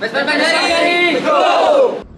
Pues, pues, pues, Vespa Go!